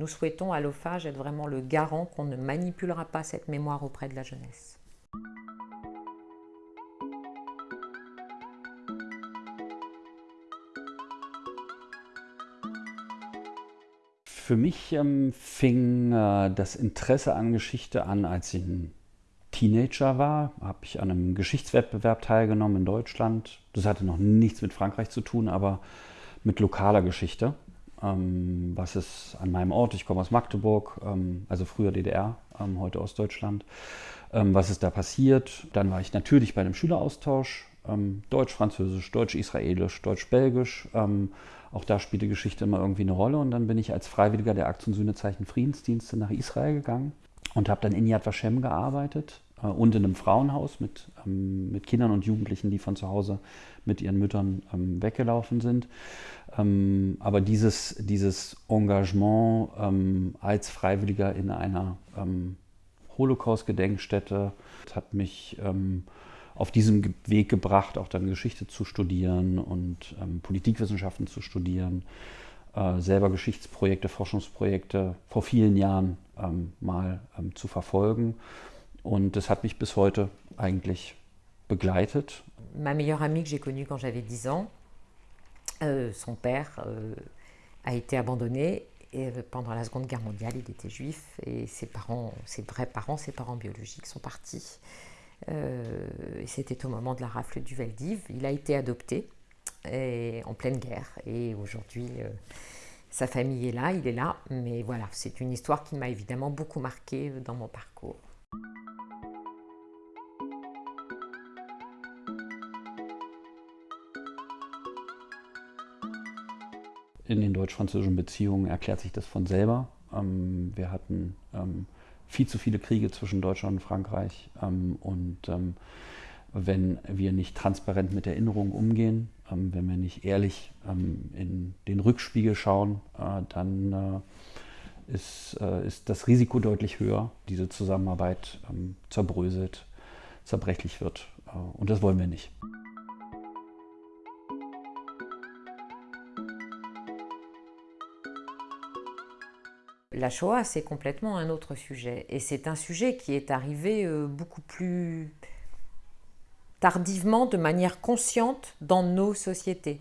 Nous souhaitons à l'OFAGE être vraiment le garant qu'on ne manipulera pas cette mémoire auprès de la jeunesse. Für mich ähm, fing äh, das Interesse an Geschichte an, als ich ein Teenager war. Habe ich an einem Geschichtswettbewerb teilgenommen in Deutschland. Das hatte noch nichts mit Frankreich zu tun, aber mit lokaler Geschichte. Ähm, was ist an meinem Ort, ich komme aus Magdeburg, ähm, also früher DDR, ähm, heute Ostdeutschland, ähm, was ist da passiert. Dann war ich natürlich bei einem Schüleraustausch, ähm, Deutsch-Französisch, Deutsch-Israelisch, Deutsch-Belgisch. Ähm, auch da spielte Geschichte immer irgendwie eine Rolle. Und dann bin ich als Freiwilliger der Aktion Sühnezeichen Friedensdienste nach Israel gegangen und habe dann in Yad Vashem gearbeitet äh, und in einem Frauenhaus mit, ähm, mit Kindern und Jugendlichen, die von zu Hause mit ihren Müttern ähm, weggelaufen sind. Ähm, aber dieses, dieses Engagement ähm, als Freiwilliger in einer ähm, Holocaust-Gedenkstätte hat mich auf diesem Weg gebracht, auch dann Geschichte zu studieren und ähm, Politikwissenschaften zu studieren, äh, selber Geschichtsprojekte, Forschungsprojekte vor vielen Jahren ähm, mal ähm, zu verfolgen. Und das hat mich bis heute eigentlich begleitet. Ma meilleure amie que j'ai connue quand j'avais 10 ans, euh, son père euh, a été abandonné et euh, pendant la Seconde Guerre mondiale, il était juif et ses parents, ses vrais parents, ses parents biologiques sont partis. C'était au moment de la rafle du Veldiv. Il a été adopté en pleine guerre. Et aujourd'hui, sa famille est là, il est là. Mais voilà, c'est une histoire qui m'a évidemment beaucoup marqué euh, dans mon parcours. In den deutsch-französischen Beziehungen erklärt sich das von selber. Ähm, wir hatten ähm, viel zu viele Kriege zwischen Deutschland und Frankreich. Ähm, und ähm, wenn wir nicht transparent mit Erinnerungen umgehen, ähm, wenn wir nicht ehrlich in den Rückspiegel schauen, äh, dann äh, ist, äh, ist das Risiko deutlich höher, diese Zusammenarbeit zerbröselt, zerbrechlich wird. Äh, und das wollen wir nicht. La Shoah, c'est complètement un autre sujet. Et c'est un sujet qui est arrivé euh, beaucoup plus tardivement, de manière consciente, dans nos sociétés.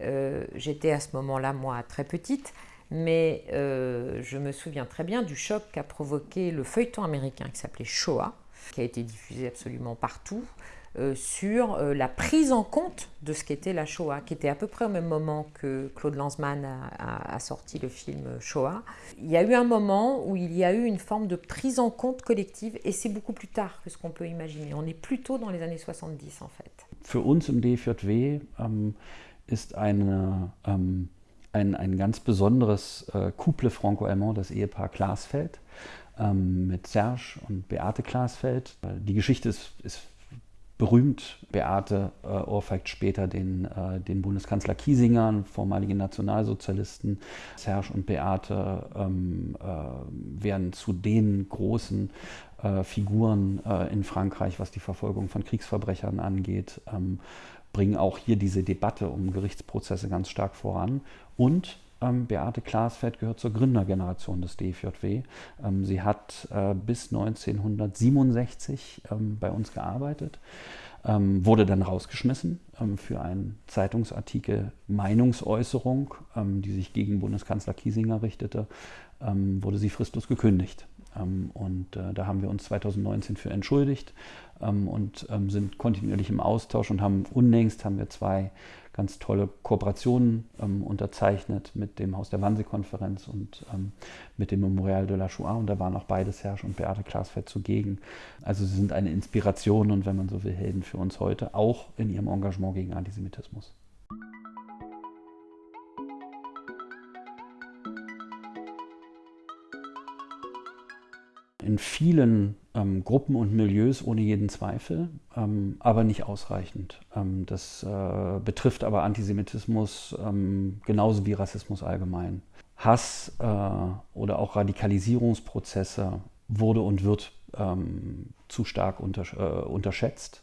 Euh, j'étais à ce moment-là, moi, très petite, mais euh, je me souviens très bien du choc qu'a provoqué le feuilleton américain qui s'appelait Shoah, qui a été diffusé absolument partout, euh, sur euh, la prise en compte de ce qu'était la Shoah, qui était à peu près au même moment que Claude Lanzmann a, sorti le film Shoah. Il y a eu un moment où il y a eu une forme de prise en compte collective, et c'est beaucoup plus tard que ce qu'on peut imaginer. On est plutôt dans les années 70 en fait. Für uns im DFJW ähm, ist ähm, ein, ganz besonderes äh, Couple franco-allemand, das Ehepaar Glasfeld, ähm, mit Serge und Beate Glasfeld. Die Geschichte ist berühmt. Beate äh, ohrfeigt später den, äh, den Bundeskanzler Kiesinger, vormaligen Nationalsozialisten. Serge und Beate ähm, äh, werden zu den großen äh, Figuren äh, in Frankreich, was die Verfolgung von Kriegsverbrechern angeht. Ähm, bringen auch hier diese Debatte um Gerichtsprozesse ganz stark voran. Und Beate Glasfeld gehört zur Gründergeneration des DFJW. Ähm, sie hat äh, bis 1967 ähm, bei uns gearbeitet, ähm, wurde dann rausgeschmissen ähm, für einen Zeitungsartikel Meinungsäußerung, ähm, die sich gegen Bundeskanzler Kiesinger richtete, wurde sie fristlos gekündigt. Und äh, da haben wir uns 2019 für entschuldigt und sind kontinuierlich im Austausch und haben unlängst haben wir zwei ganz tolle Kooperationen ähm, unterzeichnet mit dem Haus der Wannsee-Konferenz und ähm, mit dem Memorial de la Shoah. Und da waren auch beide Serge und Beate Klasfeld zugegen. Also sie sind eine Inspiration und wenn man so will, Helden für uns heute, auch in ihrem Engagement gegen Antisemitismus. In vielen ähm, Gruppen und Milieus ohne jeden Zweifel, ähm, aber nicht ausreichend. Ähm, das äh, betrifft aber Antisemitismus ähm, genauso wie Rassismus allgemein. Hass äh, oder auch Radikalisierungsprozesse wurde und wird ähm, zu stark unter, äh, unterschätzt.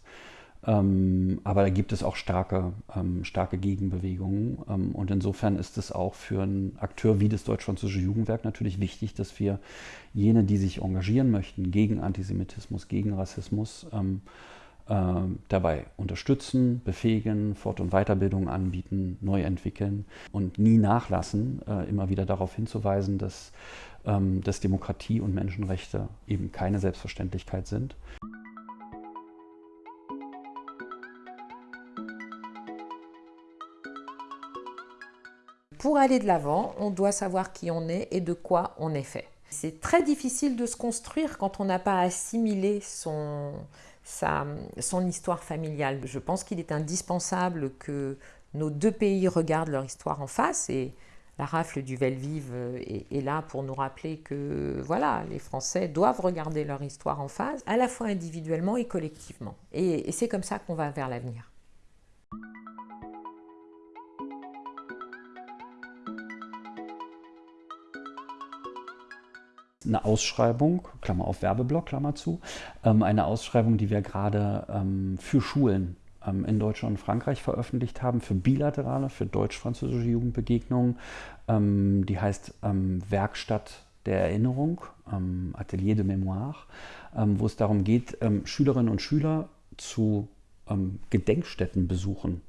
Ähm, aber da gibt es auch starke, ähm, starke Gegenbewegungen. Ähm, und insofern ist es auch für einen Akteur wie das Deutsch-Französische Jugendwerk natürlich wichtig, dass wir jene, die sich engagieren möchten gegen Antisemitismus, gegen Rassismus, äh, dabei unterstützen, befähigen, Fort- und Weiterbildung anbieten, neu entwickeln und nie nachlassen, äh, immer wieder darauf hinzuweisen, dass, ähm, dass Demokratie und Menschenrechte eben keine Selbstverständlichkeit sind. Pour aller de l'avant, on doit savoir qui on est et de quoi on est fait. C'est très difficile de se construire quand on n'a pas assimilé son, histoire familiale. Je pense qu'il est indispensable que nos deux pays regardent leur histoire en face et la rafle du Velvive est, là pour nous rappeler que voilà, les Français doivent regarder leur histoire en face, à la fois individuellement et collectivement. Et c'est comme ça qu'on va vers l'avenir. Eine Ausschreibung, Klammer auf Werbeblock, Klammer zu, ähm, eine Ausschreibung, die wir gerade ähm, für Schulen ähm, in Deutschland und Frankreich veröffentlicht haben, für bilaterale, für deutsch-französische Jugendbegegnungen. Die heißt Werkstatt der Erinnerung, Atelier de Mémoire, wo es darum geht, Schülerinnen und Schüler zu Gedenkstätten besuchen,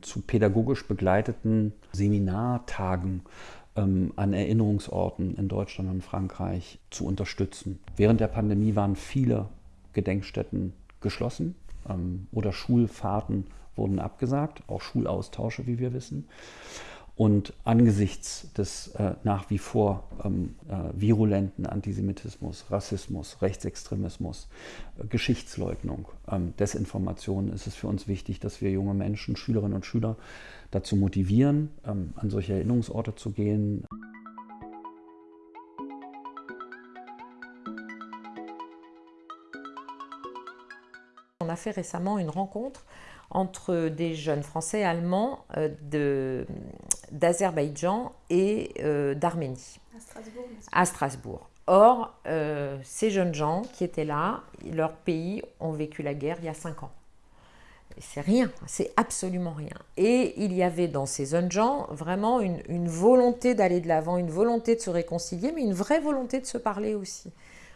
zu pädagogisch begleiteten Seminartagen ähm, an Erinnerungsorten in Deutschland und Frankreich zu unterstützen. Während der Pandemie waren viele Gedenkstätten geschlossen ähm, oder Schulfahrten wurden abgesagt, auch Schulaustausche, wie wir wissen. Und angesichts des äh, nach wie vor ähm, äh, virulenten Antisemitismus, Rassismus, Rechtsextremismus, äh, Geschichtsleugnung, ähm, Desinformation ist es für uns wichtig, dass wir junge Menschen, Schülerinnen und Schüler dazu motivieren, ähm, an solche Erinnerungsorte zu gehen. On a fait récemment une rencontre entre des jeunes français allemands euh, d'Azerbaïdjan et euh, d'Arménie. À Strasbourg. À Strasbourg. Or, euh, ces jeunes gens qui étaient là, leur pays ont vécu la guerre il y a cinq ans. C'est rien, c'est absolument rien. Et il y avait dans ces jeunes gens vraiment une, une volonté d'aller de l'avant, une volonté de se réconcilier, mais une vraie volonté de se parler aussi.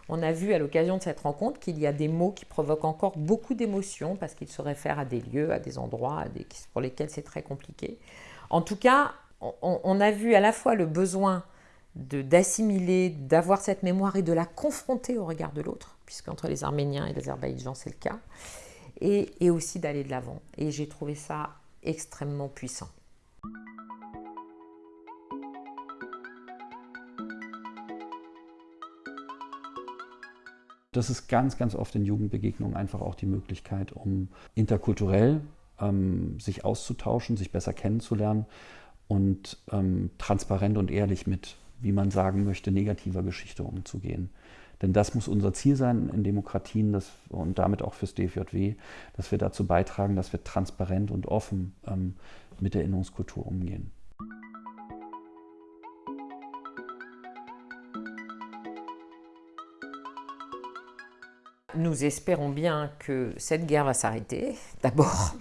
On a vu à l'occasion de cette rencontre qu'il y a des mots qui provoquent encore beaucoup d'émotions parce qu'ils se réfèrent à des lieux, à des endroits à des, pour lesquels c'est très compliqué. En tout cas, on, a vu à la fois le besoin d'assimiler, d'avoir cette mémoire et de la confronter au regard de l'autre, puisqu'entre les Arméniens et les Azerbaïdjan c'est le cas, et, et aussi d'aller de l'avant. Et j'ai trouvé ça extrêmement puissant. das ist ganz, ganz oft in Jugendbegegnungen einfach auch die Möglichkeit, um interkulturell ähm, sich auszutauschen, sich besser kennenzulernen und ähm, transparent und ehrlich mit, wie man sagen möchte, negativer Geschichte umzugehen. Denn das muss unser Ziel sein in Demokratien das, und damit auch fürs DFJW, dass wir dazu beitragen, dass wir transparent und offen ähm, mit der Erinnerungskultur umgehen. nous espérons bien que cette guerre va s'arrêter, d'abord,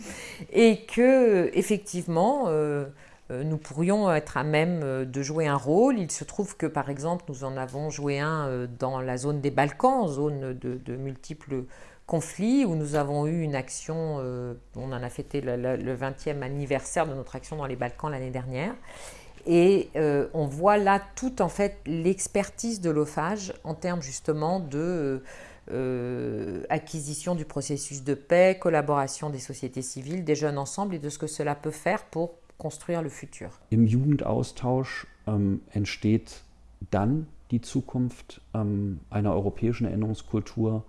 et que, effectivement, euh, nous pourrions être à même euh, de jouer un rôle. Il se trouve que, par exemple, nous en avons joué un dans la zone des Balkans, zone de, multiples conflits, où nous avons eu une action, on en a fêté le, le, 20e anniversaire de notre action dans les Balkans l'année dernière. Et euh, on voit là toute en fait l'expertise de l'OFAGE en termes justement de euh, acquisition du processus de paix, collaboration des sociétés civiles, des jeunes ensemble et de ce que cela peut faire pour construire le futur. Im Jugendaustausch ähm, entsteht dann die Zukunft ähm, einer europäischen Erinnerungskultur,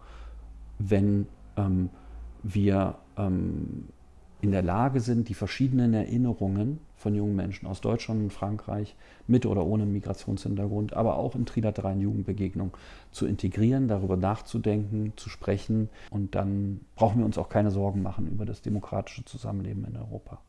wenn ähm, wir ähm, in der Lage sind, die verschiedenen Erinnerungen von jungen Menschen aus Deutschland und Frankreich mit oder ohne Migrationshintergrund, aber auch in trilateralen Jugendbegegnungen zu integrieren, darüber nachzudenken, zu sprechen. Und dann brauchen wir uns auch keine Sorgen machen über das demokratische Zusammenleben in Europa.